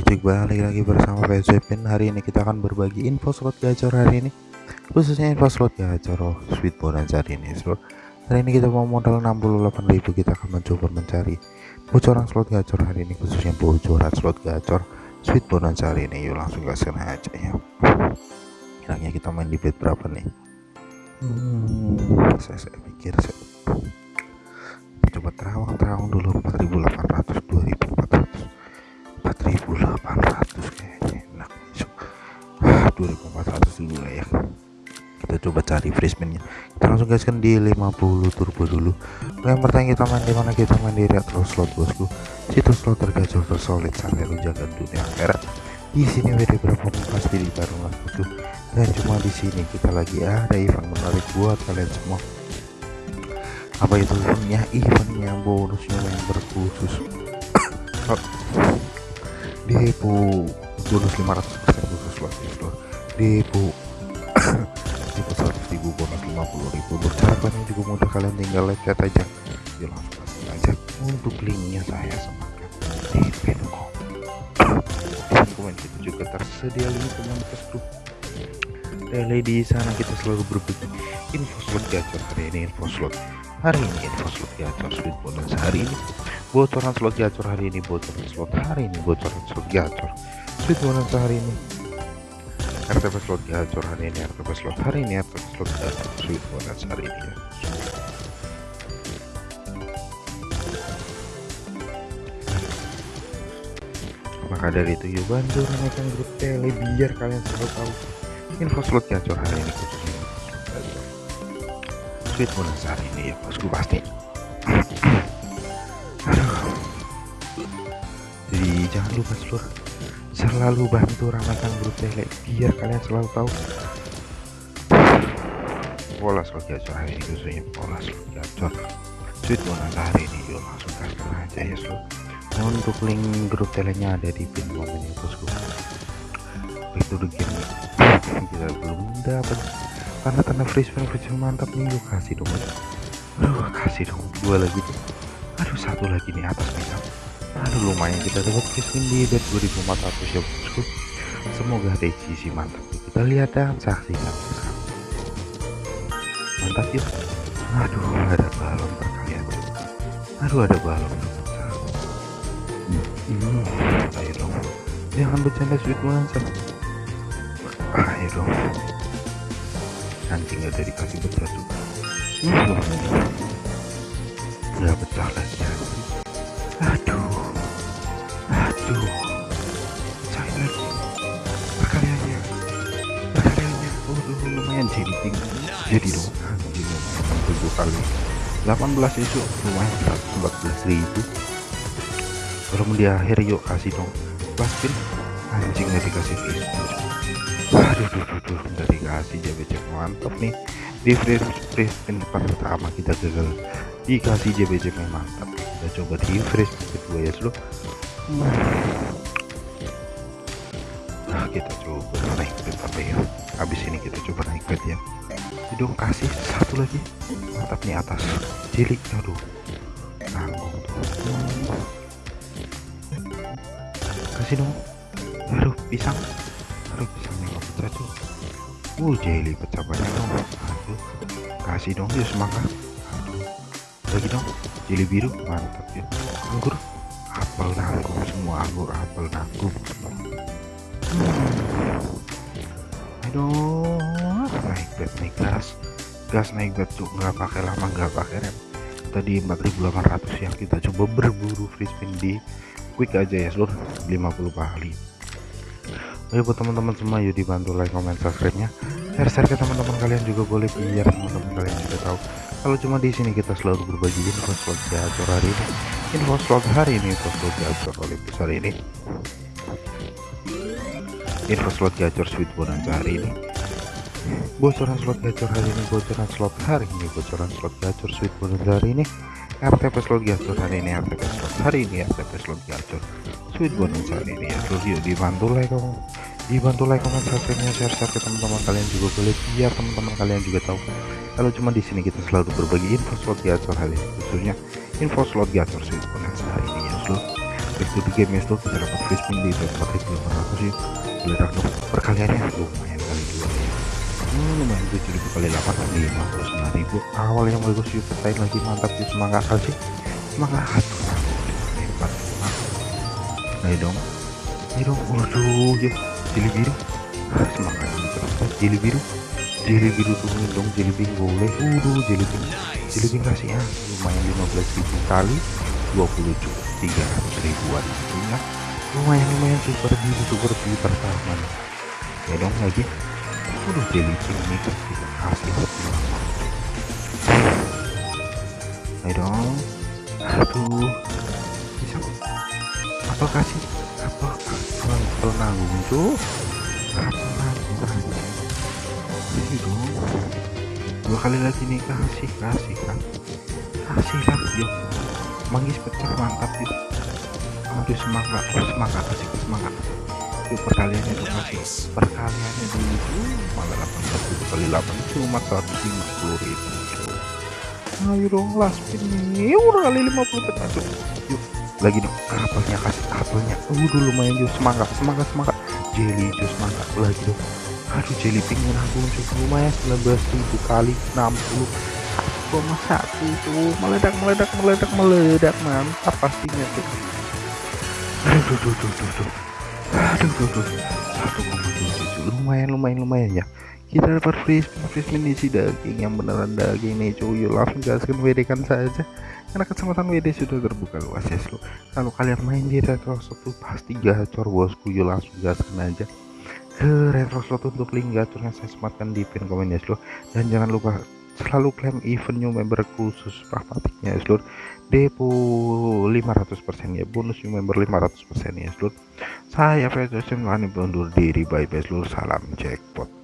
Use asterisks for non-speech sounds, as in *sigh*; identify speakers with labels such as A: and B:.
A: Ricik balik lagi bersama PSWPin Hari ini kita akan berbagi info slot gacor hari ini. Khususnya info slot gacor oh, Sweet bonus hari ini slot. Hari ini kita mau modal 68.000 Kita akan mencoba mencari bocoran slot gacor hari ini Khususnya bocoran slot gacor Sweet bonus hari ini. Yuk langsung gaskan aja ya. Kiranya kita main di bed berapa nih? Hmm saya, saya pikir saya coba terawang terawang dulu 4800 spinnya kita langsung gaskan di 50 turbo dulu. Yang pertama kita main di mana? Kita main di retro slot bosku. Situs slot tergacor tersolid sampai lunjakan dunia akhirat di sini WD berapa pasti ditaruh lah bosku. Dan cuma di sini kita lagi ada event menarik buat kalian semua. Apa itu eventnya? Eventnya bonusnya yang berkhusus. *coughs* Depo bonus 500% khusus depo depo 50.000 bercarapannya juga mudah kalian tinggal lihat aja. Di langsung aja. Untuk linknya saya semangat di pincom di komen kita gitu juga. Tersedia link komunitas grup tele di sana kita selalu berbagi info slot gacor. Hari ini info slot hari ini info slot gacor. Slot bonus hari ini. Bocoran slot gacor hari ini bocoran slot hari ini bocoran slot gacor. Slot bonus hari ini. RTP slot gacor hari ini RTP slot hari ini RTP slot gacor sweet hari ini ya. Maka dari itu yuk bantu ramaikan grup tele biar kalian selalu tahu info slot gacor hari ini khususnya sweet bonus hari ini ya bosku pasti jangan lupa seluruh selalu bantu ramaikan grup tele. Biar kalian selalu tahu. Pola slot gacor hari ini khususnya pola slot gacor sweet bonus hari ini yuk langsung kasih aja ya seluruh untuk link grup telenya ada di pin momennya bosku. Itu game kita belum dapat. Karena tanda free spin free spin mantap nih. Yuk kasih dong aduh kasih dong. Dua lagi tuh aduh satu lagi nih atas nih aduh lumayan kita dapat spin di bet 2400 ya bosku. Semoga ada isi mantap. Kita lihat dan saksikan mantap yuk aduh ada balon perkalian. Aduh ada balon hmm, ayo dong. Jangan bercanda sweet monster ayo dong. Anjing ada dikasih pecah juga. Hmm, nggak pecah lagi lumayan jadi dong tujuh kali. 18 isu lumayan 114 ribu. Kalau di akhir yuk kasih dong. Plus pin anjing gak dikasih free aduh duh, duh, duh, udah dikasih JBC mantap nih. Di free, free spin pertama kita gagal. Dikasih JBC mantap. Kita coba di free spin kedua ya seluruh kita coba. Naik bet apa ya? Habis ini kita coba naik bet ya dong kasih satu lagi. Mantap nih atas. Cilik aduh. Nanggung tuh. Kasih dong. Aduh pisang. Aduh pisangnya nggak pecah tuh. Uh jeli pecah banyak dong. Aduh. Kasih dong semangat. Aduh. Lagi dong. Jeli biru mantap ya. Anggur. Apel nanggung semua anggur apel nanggung aduh naik bet naik gas gas naik bet tuh nggak pakai lama nggak pakai rem. Tadi 4800 yang kita coba berburu free spin di quick aja ya seluruh 50 kali. Ayo buat teman-teman semua yuk dibantu like comment subscribe nya share share ke teman-teman kalian juga boleh biar teman-teman kalian juga tahu. Kalau cuma di sini kita selalu berbagi info slot gacor hari ini. Info slot hari ini info slot gacor Olympus hari ini info slot gacor sweet bonus hari ini. Bocoran slot gacor hari ini bocoran slot hari ini bocoran slot gacor sweet bonus hari ini. RTP slot gacor hari ini RTP slot hari ini RTP slot gacor sweet bonus hari ini. Ya yuk dibantu like kamu dibantu like comment subscribe share share ke teman-teman kalian juga boleh. Biar teman-teman kalian juga tahu kalau cuma di sini kita selalu berbagi info slot gacor hari ini khususnya info slot gacor sweet bonus hari ya to the game ya seluruh kita dapat free spin di tempat 4800 yuk meledak dong perkaliannya lumayan kali dua. Ya hmm, lumayan 7000 kali 8 59.000 awal yang bagus yuk petain lagi mantap yuk semangat aja semangat aduh hebat ayo dong. Ayo dong. Waduh yuk jeli biru. Semangat. Jeli biru. Jeli biru tungguin dong jeli biru boleh. Waduh jeli biru. Jeli biru kasih ya? Lumayan 15.000 kali 20 juta 300 ribuan ya lumayan lumayan super biru super biru pertama. Ya dong lagi. Udah jeli ini kasih kasih ayo dong. Aduh. Bisa apa kasih apa apa nanggung tuh apa nanggung dong. Dua kali lagi nih kasih kasih kan kasih lah yuk manggis pecah mantap yuk aduh semangat semangat kasih semangat. Yuk perkaliannya tuh kasih perkaliannya dulu malah 18 kali 8 cuma 150 ribu. Ayo dong last spin nih udah kali 50 pecah tuh yuk. Lagi dong. Apelnya kasih apelnya udah lumayan juga semangat semangat semangat. Jelly jus semangat. Lagi dong. Aduh jelly pingin aku lumayan 19.000 kali 60 koma satu tuh meledak meledak meledak meledak mantap pastinya tuh. Aduh tuh tuh tuh tuh aduh tuh tuh satu lumayan lumayan lumayan ya. Kita dapat free free spin isi daging yang beneran daging nih cuy. Langsung gaskan WD kan saja. Karena kesempatan WD sudah terbuka luas ya lo kalau kalian main di retro satu pasti gacor bosku yuk langsung gaskan aja. Ke retro slot untuk link gacornya saya sematkan di pin komen ya lo dan jangan lupa selalu klaim event new member khusus pragmatiknya ya seluruh depo 500% ya. Bonus new member 500% ya seluruh saya Fedrosen Wani undur diri. Bye bye seluruh salam jackpot